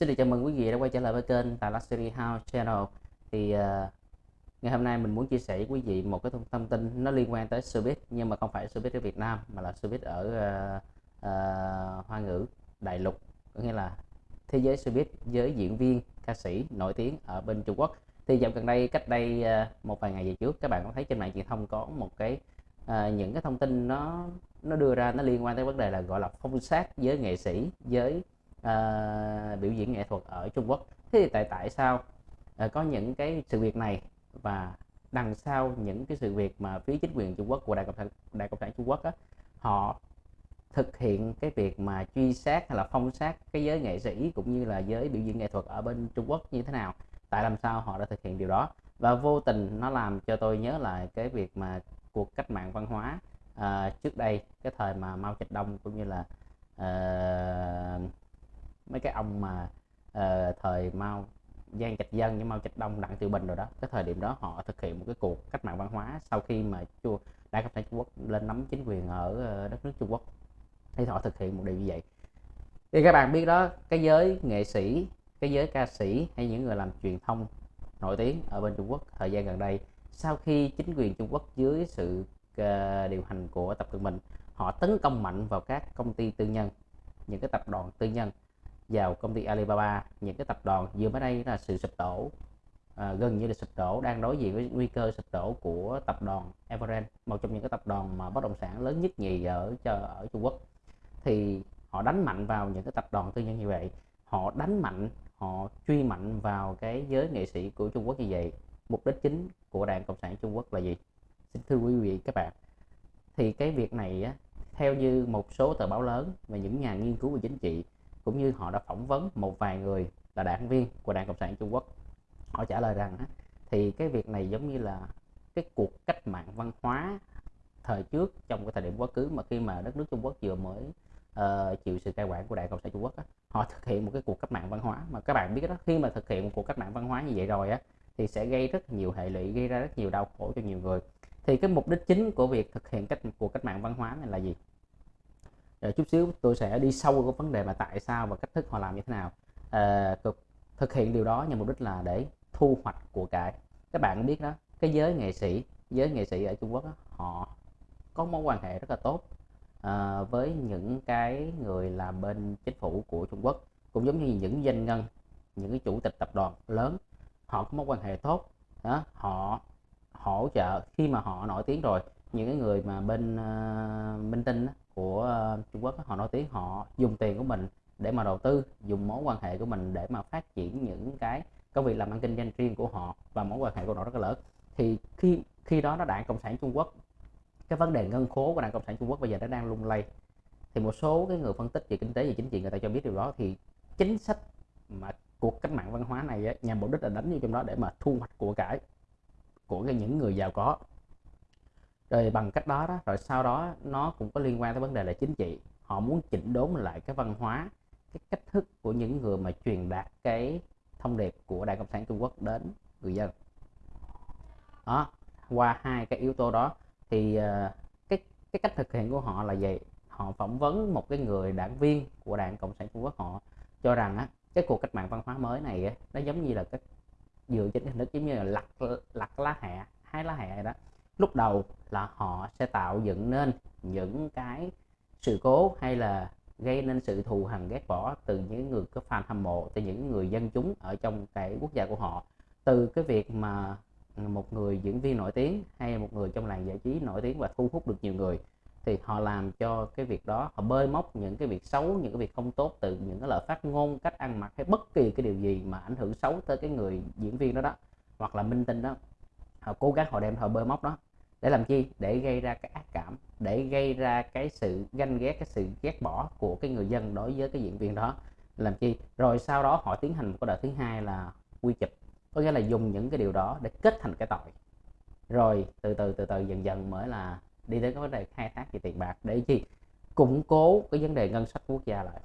Xin được chào mừng quý vị đã quay trở lại với kênh Tài Luxury House Channel. Thì uh, ngày hôm nay mình muốn chia sẻ với quý vị một cái thông, thông tin nó liên quan tới showbiz nhưng mà không phải showbiz ở Việt Nam mà là showbiz ở uh, uh, Hoa ngữ đại lục có nghĩa là thế giới showbiz với diễn viên ca sĩ nổi tiếng ở bên Trung Quốc. Thì dạo gần đây cách đây uh, một vài ngày về trước các bạn có thấy trên mạng truyền thông có một cái uh, những cái thông tin nó nó đưa ra nó liên quan tới vấn đề là gọi là phong sát với nghệ sĩ với uh, biểu diễn nghệ thuật ở Trung Quốc. Thế thì tại tại sao uh, có những cái sự việc này và đằng sau những cái sự việc mà phía chính quyền Trung Quốc của Đại Cộng sản Đại Cộng sản Trung Quốc á, họ thực hiện cái việc mà truy sát hay là phong sát cái giới nghệ sĩ cũng như là giới biểu diễn nghệ thuật ở bên Trung Quốc như thế nào? Tại làm sao họ đã thực hiện điều đó? Và vô tình nó làm cho tôi nhớ lại cái việc mà cuộc cách mạng văn hóa uh, trước đây cái thời mà Mao Trạch Đông cũng như là uh, mấy cái ông mà uh, thời Mao Giang Trạch Dân với Mao Trạch Đông Đặng Tiểu Bình rồi đó cái thời điểm đó họ thực hiện một cái cuộc cách mạng văn hóa sau khi mà chua Đảng Cộng sản Trung Quốc lên nắm chính quyền ở ờ, đất nước Trung Quốc. Thì họ thực hiện một điều như vậy. Thì các bạn biết đó cái giới nghệ sĩ cái giới ca sĩ hay những người làm truyền thông nổi tiếng ở bên Trung Quốc thời gian gần đây sau khi chính quyền Trung Quốc dưới sự uh, điều hành của Tập Cận Bình họ tấn công mạnh vào các công ty tư nhân những cái tập đoàn tư nhân vào công ty Alibaba. Những cái tập đoàn vừa mới đây là sự sụp đổ à, gần như là sụp đổ đang đối diện với nguy cơ sụp đổ của tập đoàn Evergrande một trong những cái tập đoàn mà bất động sản lớn nhất nhì ở ở Trung Quốc. Thì họ đánh mạnh vào những cái tập đoàn tư nhân như vậy. Họ đánh mạnh họ truy mạnh vào cái giới nghệ sĩ của Trung Quốc như vậy. Mục đích chính của đảng cộng sản Trung Quốc là gì? Xin thưa quý vị các bạn thì cái việc này á, theo như một số tờ báo lớn và những nhà nghiên cứu về chính trị cũng như họ đã phỏng vấn một vài người là đảng viên của đảng cộng sản Trung Quốc. Họ trả lời rằng thì cái việc này giống như là cái cuộc cách mạng văn hóa thời trước trong cái thời điểm quá khứ mà khi mà đất nước Trung Quốc vừa mới uh, chịu sự cai quản của đảng cộng sản Trung Quốc á, họ thực hiện một cái cuộc cách mạng văn hóa. Mà các bạn biết đó khi mà thực hiện một cuộc cách mạng văn hóa như vậy rồi á thì sẽ gây rất nhiều hệ lụy gây ra rất nhiều đau khổ cho nhiều người. Thì cái mục đích chính của việc thực hiện cách cuộc cách mạng văn hóa này là gì? Rồi chút xíu tôi sẽ đi sâu vào vấn đề mà tại sao và cách thức họ làm như thế nào. À, thực hiện điều đó nhằm mục đích là để thu hoạch của cải. Các bạn biết đó cái giới nghệ sĩ giới nghệ sĩ ở Trung Quốc đó, họ có mối quan hệ rất là tốt à, với những cái người làm bên chính phủ của Trung Quốc cũng giống như những doanh nhân những cái chủ tịch tập đoàn lớn. Họ có mối quan hệ tốt đó họ hỗ trợ khi mà họ nổi tiếng rồi những cái người mà bên uh, minh tinh đó, của ờ, Trung Quốc họ nổi tiếng, họ dùng tiền của mình để mà đầu tư, dùng mối quan hệ của mình để mà phát triển những cái công việc làm ăn kinh doanh riêng của họ và mối quan hệ của họ rất là lớn. Thì khi khi đó nó đảng cộng sản Trung Quốc, cái vấn đề ngân khố của đảng cộng sản Trung Quốc bây giờ nó đang lung lay. Thì một số cái người phân tích về kinh tế và chính trị người ta cho biết điều đó. Thì chính sách mà cuộc cách mạng văn hóa này nhằm mục đích là đánh vô trong đó để mà thu hoạch của cải của những người giàu có rồi bằng cách đó đó rồi sau đó nó cũng có liên quan tới vấn đề là chính trị. Họ muốn chỉnh đốn lại cái văn hóa cái cách thức của những người mà truyền đạt cái thông điệp của đảng cộng sản trung quốc đến người dân. Đó qua hai cái yếu tố đó thì uh, cái cái cách thực hiện của họ là gì họ phỏng vấn một cái người đảng viên của đảng cộng sản trung quốc họ cho rằng á cái cuộc cách mạng văn hóa mới này á, nó giống như là cái dựa trên hình thức giống như là lặt lặt lá hẹ hai lá hẹ đó lúc đầu là họ sẽ tạo dựng nên những cái sự cố hay là gây nên sự thù hằn, ghét bỏ từ những người có fan hâm mộ, từ những người dân chúng ở trong cái quốc gia của họ. Từ cái việc mà một người diễn viên nổi tiếng hay một người trong làng giải trí nổi tiếng và thu hút được nhiều người thì họ làm cho cái việc đó, họ bơi móc những cái việc xấu, những cái việc không tốt từ những cái lời phát ngôn, cách ăn mặc hay bất kỳ cái điều gì mà ảnh hưởng xấu tới cái người diễn viên đó đó, hoặc là minh tinh đó. Họ cố gắng họ đem họ bơi móc đó để làm chi? Để gây ra cái ác cảm, để gây ra cái sự ganh ghét, cái sự ghét bỏ của cái người dân đối với cái diễn viên đó. Làm chi? Rồi sau đó họ tiến hành một cái đợt thứ hai là quy chụp. Có nghĩa là dùng những cái điều đó để kết thành cái tội. Rồi từ từ từ từ, dần dần mới là đi đến cái vấn đề khai thác về tiền bạc. Để chi? Củng cố cái vấn đề ngân sách quốc gia lại.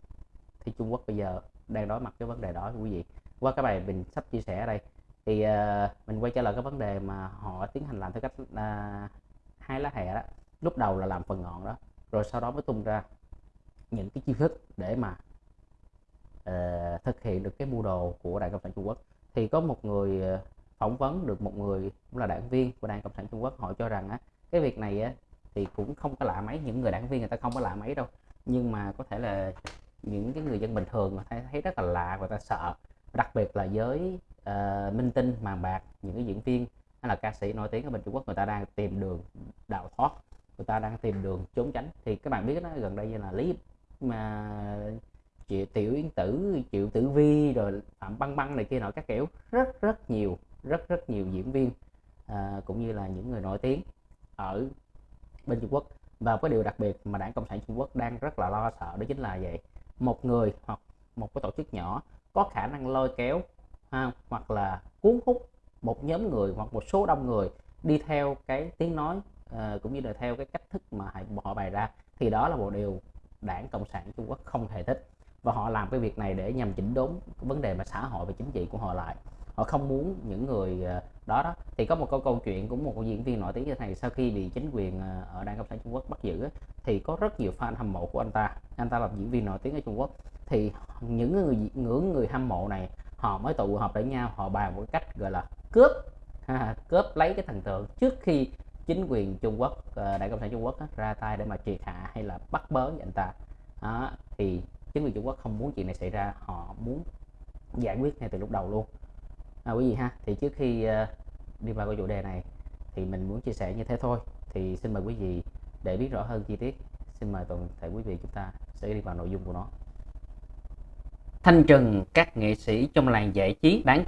Thì Trung Quốc bây giờ đang đối mặt cái vấn đề đó quý vị. Qua cái bài mình sắp chia sẻ ở đây thì uh, mình quay trở lại cái vấn đề mà họ tiến hành làm theo cách uh, hai lá hẹ đó. Lúc đầu là làm phần ngọn đó rồi sau đó mới tung ra những cái chiêu thức để mà uh, thực hiện được cái mưu đồ của đảng cộng sản trung quốc. Thì có một người ờ, phỏng vấn được một người cũng là đảng viên của đảng cộng sản trung quốc họ cho rằng á cái việc này á thì cũng không có lạ mấy những người đảng viên người ta không có lạ mấy đâu. Nhưng mà có thể là những cái người dân bình thường người ta thấy rất là lạ và ta sợ. Đặc biệt là với uh, minh tinh màn bạc những cái diễn viên hay là ca sĩ nổi tiếng ở bên Trung Quốc người ta đang tìm đường đào thoát người ta đang tìm đường trốn tránh. Thì các bạn biết nó gần đây như là lý mà chị tiểu yến tử triệu tử vi rồi phạm băng băng này kia nọ các kiểu rất rất nhiều rất rất nhiều diễn viên à, cũng như là những người nổi tiếng ở bên Trung Quốc. Và cái điều đặc biệt mà đảng Cộng sản Trung Quốc đang rất là lo sợ đó chính là vậy một người hoặc một cái tổ chức nhỏ có khả năng lôi kéo ha, hoặc là cuốn hút một nhóm người hoặc một số đông người đi theo cái tiếng nói uh, cũng như là theo cái cách thức mà họ bày ra thì đó là một điều đảng cộng sản trung quốc không hề thích. Và họ làm cái việc này để nhằm chỉnh đốn cái vấn đề mà xã hội và chính trị của họ lại. Họ không muốn những người ờ, đó đó. Thì có một câu câu chuyện của một diễn viên nổi tiếng như này sau khi bị chính quyền ờ, ở đảng cộng sản trung quốc bắt giữ thì có rất nhiều fan hâm mộ của anh ta. Anh ta là diễn viên nổi tiếng ở trung quốc. Thì những người ngưỡng người hâm mộ này họ mới tụ họp lại nhau họ bàn một cách gọi là cướp. Ha, cướp lấy cái thần tượng trước khi chính quyền Trung Quốc đại Đảng Cộng sản Trung Quốc ra tay để mà triệt hạ hay là bắt bớ anh ta. Đó, thì chính quyền Trung Quốc không muốn chuyện này xảy ra họ muốn giải quyết ngay từ lúc đầu luôn. À, quý vị ha thì trước khi uh, đi vào cái chủ đề này thì mình muốn chia sẻ như thế thôi. Thì xin mời quý vị để biết rõ hơn chi tiết. Xin mời toàn thể quý vị chúng ta sẽ đi vào nội dung của nó thanh trừng các nghệ sĩ trong làng giải trí bán